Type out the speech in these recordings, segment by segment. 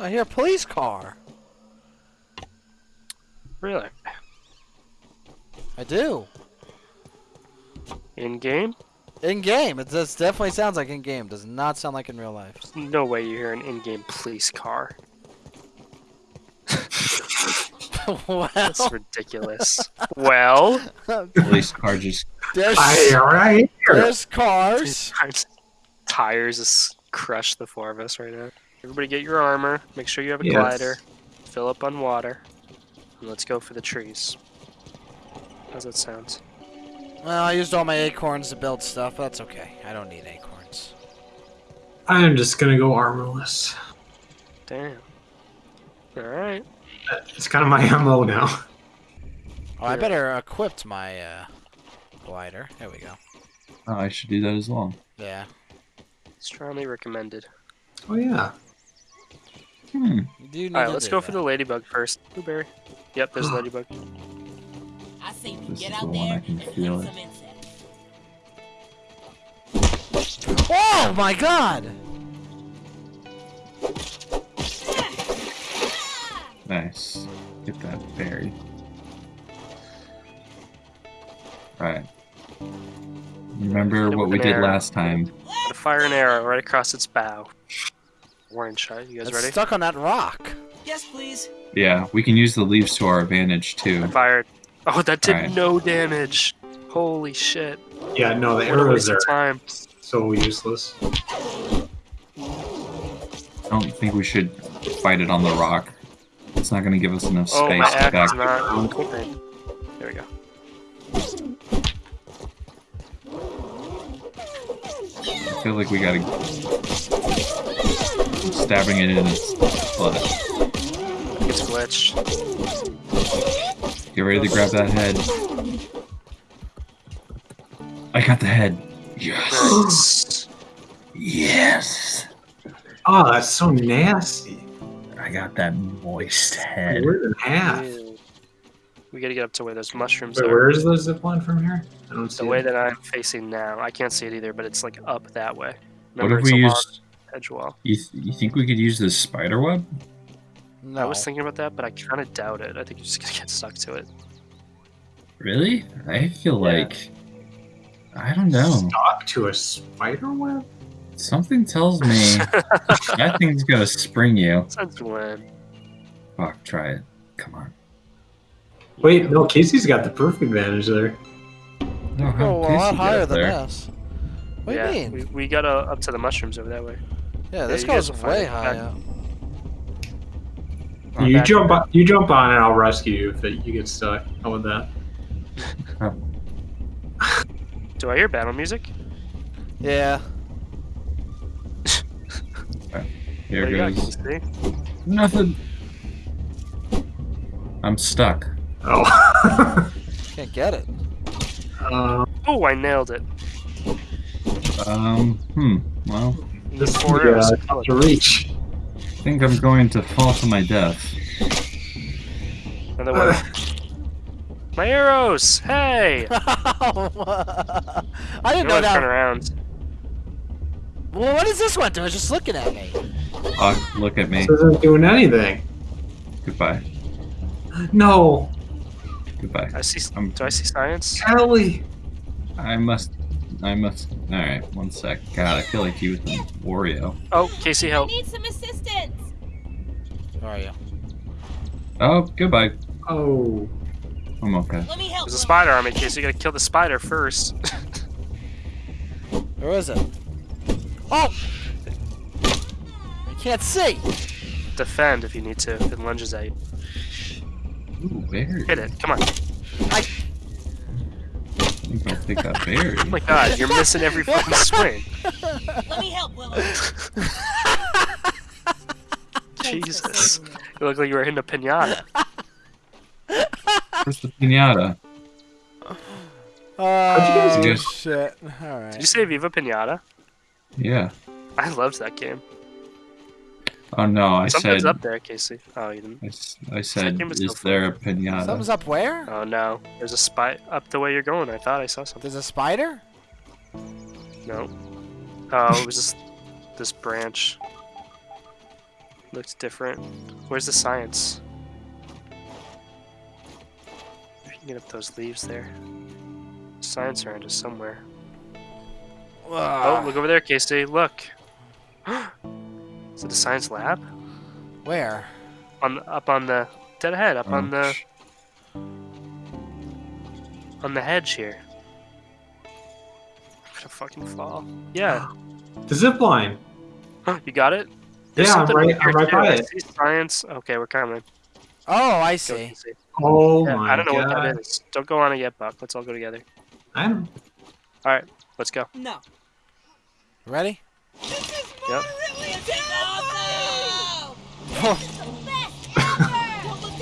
I hear a police car. Really? I do. In game? In game, it does definitely sounds like in game. Does not sound like in real life. There's no way you hear an in-game police car. well, That's ridiculous. well, Police car just there's I right here. there's cars. tires just crush the four of us right now. Everybody get your armor. Make sure you have a Yes. glider. Fill up on water. And let's go for the trees. How's that sound? Well, I used all my acorns to build stuff. But that's okay. I don't need acorns. I'm just gonna go armorless. Damn. Alright. It's kind of my MO now. Oh, I better equip my uh, glider. There we go. Oh, I should do that as well. Yeah. Strongly recommended. Oh yeah. Hmm. You do need Alright, let's do go for that. the ladybug first. Blueberry. Yep, there's ladybug. I say we This get is out the one I there can and feel it. some insects. Oh my god! Nice. Get that berry. Right. Remember what we did arrow. last time. Fire an arrow right across its bow. Orange shot. You guys It's ready? stuck on that rock. Yes, please. Yeah, we can use the leaves to our advantage I too. fired. Oh, that did Alright. no damage. Holy shit. Yeah, no, the What arrows are time. so useless. I don't think we should fight it on the rock. It's not going to give us enough space. Oh, my space to axe back. is not equipping. There we go. I feel like we gotta stabbing it in its butt. It's glitched. Get ready to grab that head. I got the head. Yes. Yes. Oh, that's so nasty. I got that moist head. We're in half. We gotta get up to where those mushrooms Wait, are. where is the zip line from here? I don't see The way it. that I'm facing now. I can't see it either, but it's like up that way. What Remember, if it's we a long edge wall. You, th- you think we could use the spider web? No. I was thinking about that, but I kind of doubt it. I think you're just gonna get stuck to it. Really? I feel Yeah. like I don't know. Stuck to a spider web? Something tells me that thing's gonna spring you. Since when? Fuck, try it. Come on. Wait, no, Casey's got the perfect advantage there. No, Oh, a lot higher than there? this. What yeah, do you mean? We, we got uh, up to the mushrooms over that way. Yeah, this you guys goes way high up. You back- jump on, you jump on and I'll rescue you if it, you get stuck. How about that? Do I hear battle music? Yeah. Here What do you got, goes nothing. I'm stuck. Oh. Can't get it. uh, Oh, I nailed it. Um, hmm. Well, You this need is four arrows uh, to kill to it. reach. I think I'm going to fall to my death. Another one. My arrows! Hey! I didn't know want to turn that. around. Well, what is this one doing? It's just looking at me. Fuck, look at me. This isn't doing anything. Goodbye. No, Goodbye. I see. Um, Do I see science? Kelly. I must. I must. Alright, one sec. God, I feel like you with the Wario. Oh, Casey, I help! need some assistance. Where are you? Oh, goodbye. Oh, I'm okay. Let me help. There's a spider on me, Casey. You gotta kill the spider first. Where is it? Oh! I can't see. Defend if you need to. If it lunges at you. Ooh, berry. Hit it. Come on. I think I'll take that berry. Oh my god, you're missing every fucking swing. Let me help, Willow. Jesus. You look like you were hitting a pinata. Where's the pinata? Oh, guys do? shit. Did you Alright. say Viva Pinata? Yeah. I loved that game. Oh no, I said. Something's said. up there, Casey. Oh, you didn't. I said, game was is so there a pinata? Something's up where? Oh no. There's a spy up the way you're going. I thought I saw something. There's a spider? No. Oh, it was just this branch. Looks different. Where's the science? If you can get up those leaves there. Science around us somewhere. Ah. Oh, look over there, Casey. Look. Is it the science lab? Where? On up on the dead ahead, up on the on the hedge here. I'm gonna fucking fall. Yeah. The zip line. you got it? Yeah, I'm right- I'm right too. by I it. see Science. Okay, we're coming. Oh, I Go, see. Oh Yeah, my I don't know god. what that is. Don't go on it yet, Buck. Let's all go together. I'm All right, Let's go. No. Ready? Yep. Don't look down.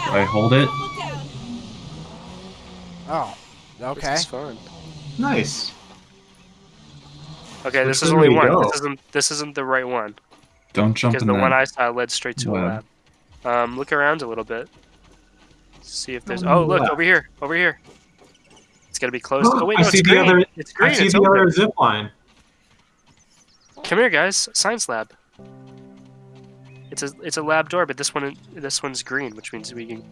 Do I hold it? Don't look down. Oh. Okay. This is fun. nice. Okay, Which this is only one. Go? This isn't This isn't the right one Don't jump because in the that. one I saw led straight to a lab. Um, look around a little bit. See if there's. Oh, look over here. Over here. It's gotta be close. Oh, Oh wait, I see it's the green. other- It's green. I see It's the open. other zip line. Come here, guys. Science lab. It's a it's a lab door, but this one this one's green, which means we can.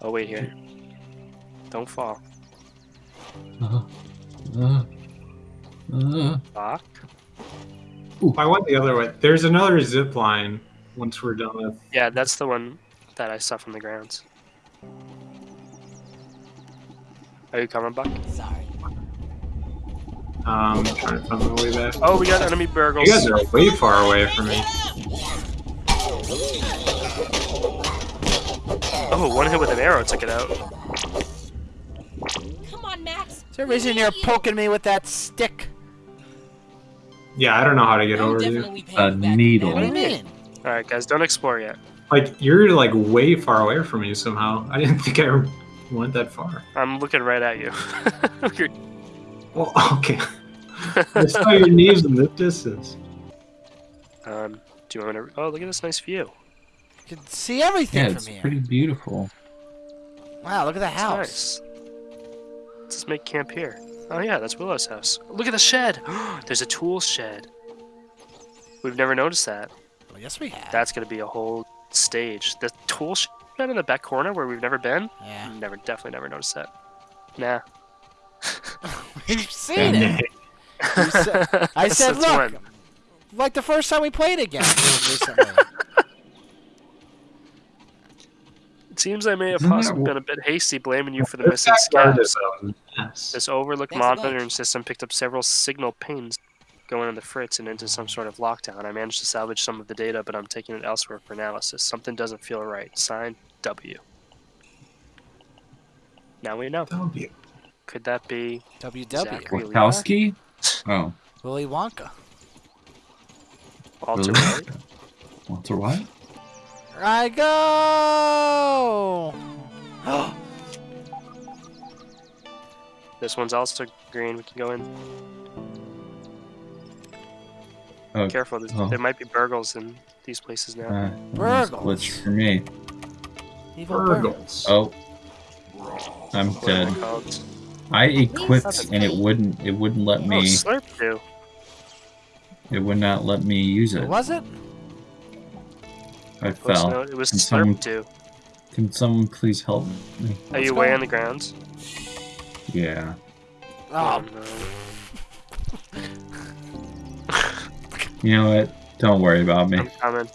Oh wait here. Don't fall. Uh, huh. uh, uh. Fuck. I went the other way. There's another zip line once we're done with. Yeah, that's the one that I saw from the grounds. Are you coming, Buck? Sorry. Um, trying to find my way back. Oh, we got enemy burgles. You guys are way far away from me. Oh, one hit with an arrow took it out. Come on, Max. Is there a reason you're poking me with that stick? Yeah, I don't know how to get I'm over you. A needle. What do you mean? All right, guys, don't explore yet. Like you're like way far away from me somehow. I didn't think I went that far. I'm looking right at you. You're- Well, okay. I saw your knees in the distance. um, do you want me to? Oh, look at this nice view. You can see everything Yeah, from it's pretty beautiful. Wow, look at the It's house. nice. Let's just make camp here. Oh yeah, that's Willow's house. Look at the shed. There's a tool shed. We've never noticed that. Well, yes, we have. That's gonna be a whole stage. The tool shed in the back corner where we've never been. Yeah. Never, definitely never noticed that. Nah. We've seen it. You said- I said, look, when? like the first time we played again recently. It seems I may have possibly been a bit hasty blaming you for the missing backyard scabs. is a mess. This overlooked Thanks monitoring system picked up several signal pings going in the fritz and into some sort of lockdown. I managed to salvage some of the data, but I'm taking it elsewhere for analysis. Something doesn't feel right. Signed, W. Now we know. That would be Could that be WW. Zachary Wachowski? Oh. Willy Wonka. Walter really? White? Walter what? I go. This one's also green. We can go in. Oh, Careful, oh. there might be burgles in these places now. Uh, Burgles. glitch for me. Evil Burgle. Burgles. Oh. I'm What are dead. Called? I equipped and it wouldn't it wouldn't let Oh, me Slurp do. it would not let me use it. was it? I Post fell. note, It was Can someone- Slurp do. Can someone please help me? Are you What's way on the grounds? Yeah. Ah. Oh, no. You know what? Don't worry about me. I'm coming.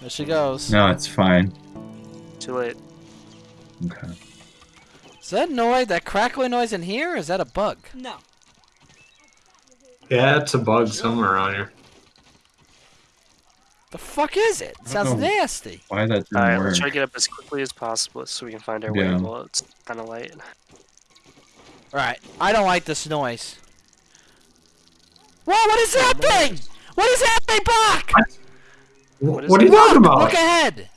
there she goes. No, it's fine. Too late. Okay. Is that noise, that crackling noise in here? Or is that a bug? No. Yeah, it's a bug somewhere around here. The fuck is it? It sounds nasty. Why that didn't Alright, work? let's try to get up as quickly as possible so we can find our way Yeah. while it's kind of light. Alright, I don't like this noise. Whoa, what is that thing? What is happening, Buck? Wh- What is What, are you talking about? Look ahead.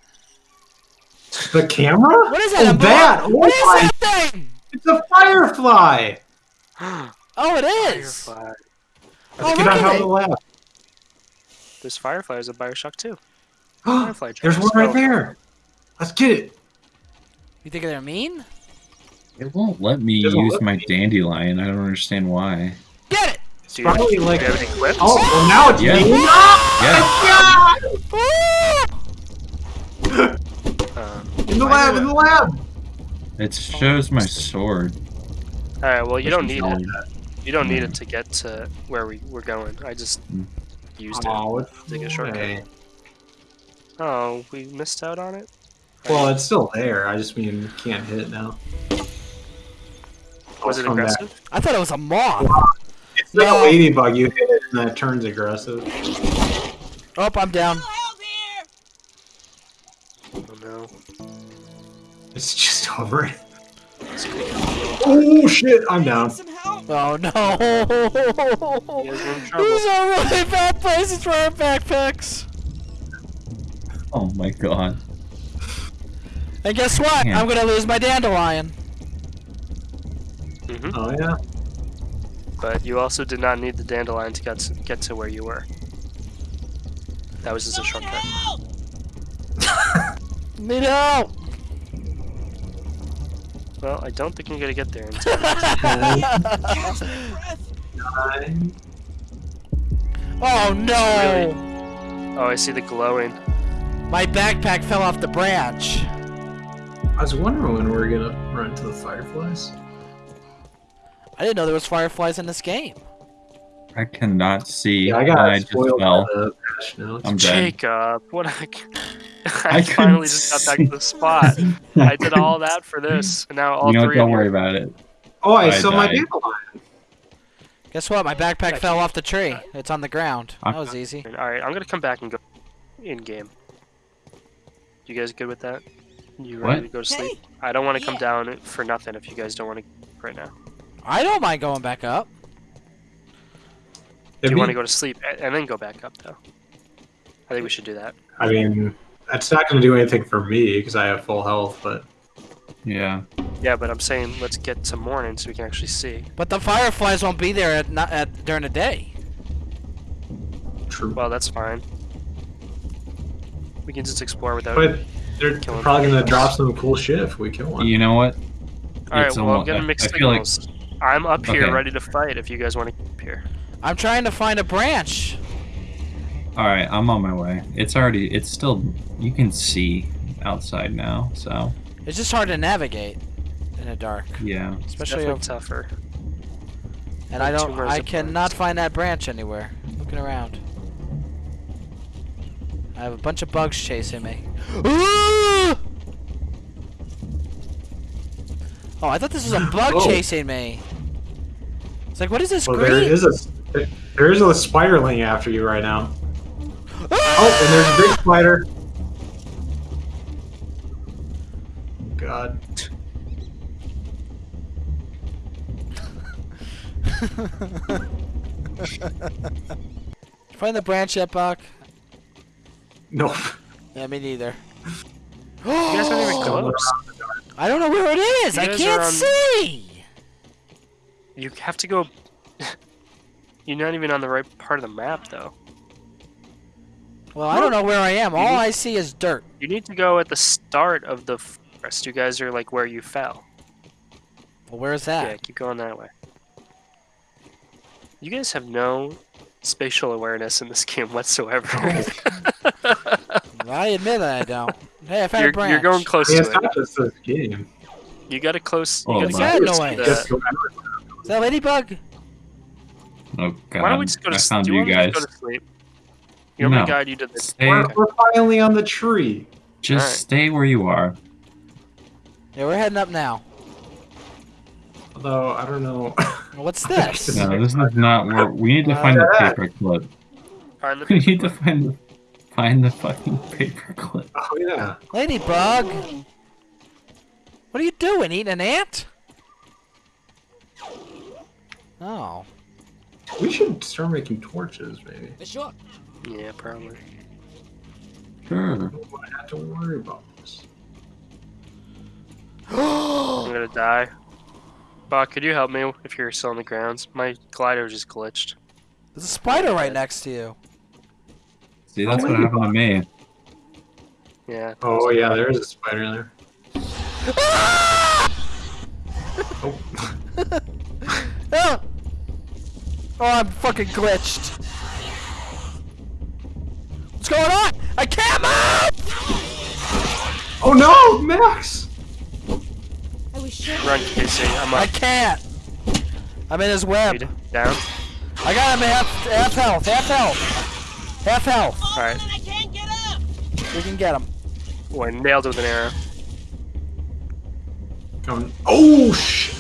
The camera? What is that? Oh, a bug? that! Oh What is my- that thing? It's a firefly! Oh, it is. Firefly. Oh, Let's look get on at of it. the lab. There's fireflies at Bioshock too. Firefly There's one right Oh. there. Let's get it. You think they're mean? It won't let me Doesn't use my me. dandelion. I don't understand why. Get it! It's Do you, Probably do like- you have it equipped? Oh, well now it's Yeah. me. Yeah, Um, In the I lab, in it. the lab. it shows my sword. all right. Well, you don't need it. You don't need it to get to where we we're going. I just Mm. used it. Oh, it's Take a shortcut. Oh, we missed out on it. Well, it's still there. I just mean you can't hit it now. Was it come back. aggressive? I thought it was a moth. It's like No. a ladybug. You hit it and then it turns aggressive. Oh, I'm down. It's just over it. Oh shit! I'm down. Oh no! You guys are in trouble. These are really bad places for our backpacks. Oh my god. And guess what? Yeah. I'm gonna lose my dandelion. hmm Oh yeah. But you also did not need the dandelion to get to, get to where you were. That was just a shortcut. Need help! Well, I don't think you're gonna get there in time. Catch my breath! Nine. oh no! Oh, I see the glowing. My backpack fell off the branch. I was wondering when we were gonna run to the fireflies. I didn't know there was fireflies in this game. I cannot see. Yeah, I and got I just spoiled by fell. the patch. I'm dead. Jacob, what I, I I finally just got back to the spot. I did all that for this, and now all you know, what, three don't worry you. about it. Oh, I, I saw my died. dandelion. Guess what? My backpack fell off the tree. Uh, it's on the ground. That was easy. All right, I'm gonna come back and go in game. You guys good with that? You ready What? to go to sleep? Hey, I don't want to come Yeah. down for nothing if you guys don't want to right now. I don't mind going back up. Do you want to go to sleep and then go back up though? I think we should do that. I mean, that's not gonna do anything for me because I have full health. But Yeah. Yeah, but I'm saying let's get to morning so we can actually see. But the fireflies won't be there at, not at during the day. true. Well, that's fine. We can just explore without. But they're Killing probably gonna drop some cool shit if we kill one. You know what? All right, It's well, I'm almo- getting I- mixed I feel like- signals. I'm up here Okay. ready to fight if you guys want to keep here. I'm trying to find a branch. All right, I'm on my way. It's already. It's still. You can see outside now, so It's just hard to navigate in the dark, yeah. especially Definitely over, tougher. and I don't. I cannot find that branch anywhere. Looking around. I have a bunch of bugs chasing me. Ooh! Oh, I thought this was a bug Whoa. chasing me. It's like, what is this Well, green? there is a there is a spiderling after you right now. Oh, and there's a big spider. God. Find the branch yet, Buck? No. Yeah, me neither. You guys aren't even close. around the dark. I don't know where it is. I can't on- um, see. You have to go. You're not even on the right part of the map, though. Well, I don't know where I am. All need- I see is dirt. You need to go at the start of the forest. You guys are like where you fell. Well, where's that? Yeah, keep going that way. You guys have no spatial awareness in this game whatsoever. I admit that I don't. Hey, I found you're, a branch. you're going close I mean, to it's it. not just this game. You got to close. Oh, you What's gotta that get noise? to the- Is that ladybug? Oh god. Why don't we just go to I sleep? found Do you you want guys. to go to sleep? You want me No. to guide you to the Stay. We're, we're finally on the tree. Just Alright. stay where you are. Yeah, we're heading up now. Although I don't know. What's this? No, this is not where we need to Uh, find the yeah. paperclip. Find the We need to find the find the fucking paperclip. oh yeah. Ladybug. What are you doing? Eating an ant? Oh. We should start making torches, maybe. For sure. Yeah, probably. Sure. We don't have to worry about this. I'm gonna die. Bob, could you help me if you're still on the grounds? My glider just glitched. There's a spider right next to you. See, that's what happened to me. Yeah. Oh yeah, there is a spider in there. Oh, Oh! Oh, I'm fucking glitched. What's going on? I can't move! Oh no, Max! I was sure. Run, Casey. I'm I can't. I'm in his web. Down. I got him at half, half health, half health. Half health. Alright. I can't get up. We can get him. Oh, I nailed it with an arrow. Coming. Oh shit!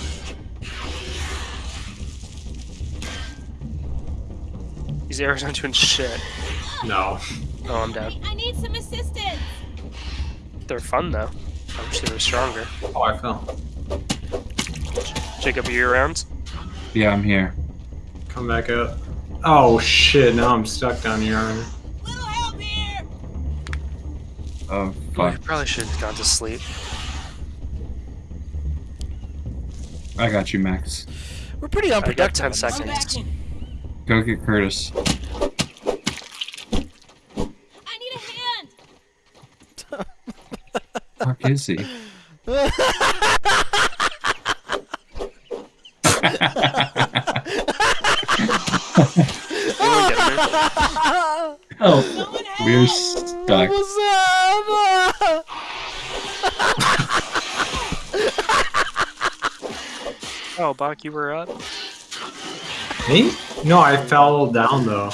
These arrows aren't doing shit. No. Oh, I'm dead. I need some assistance. They're fun though. I wish they were stronger. Oh, I fell. Jacob, are you around? Yeah, I'm here. Come back up. Oh shit! Now I'm stuck down here. Little help here. Oh I fuck! probably should have gone to sleep. I got you, Max. We're pretty I got unproductive. 10 in seconds. Go get Curtis. I need a hand. Fuck is he? Anyone get me? oh, Someone we're stuck. What's up? Oh, Buck, you were up? Me? No, I fell down though.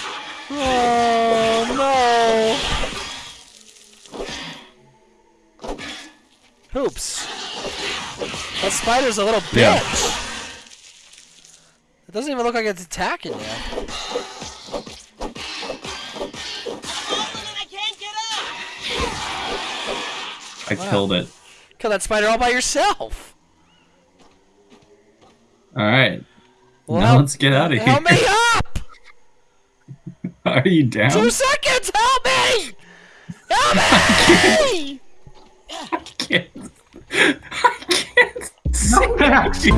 Hoops. That spider's a little bitch. Yeah. It doesn't even look like it's attacking you. I can't get up. I Wow. killed it. Kill that spider all by yourself. All right. Well, now let's get out of here. Help me up! Are you down? Two seconds! Help me! Help me! Galaxy.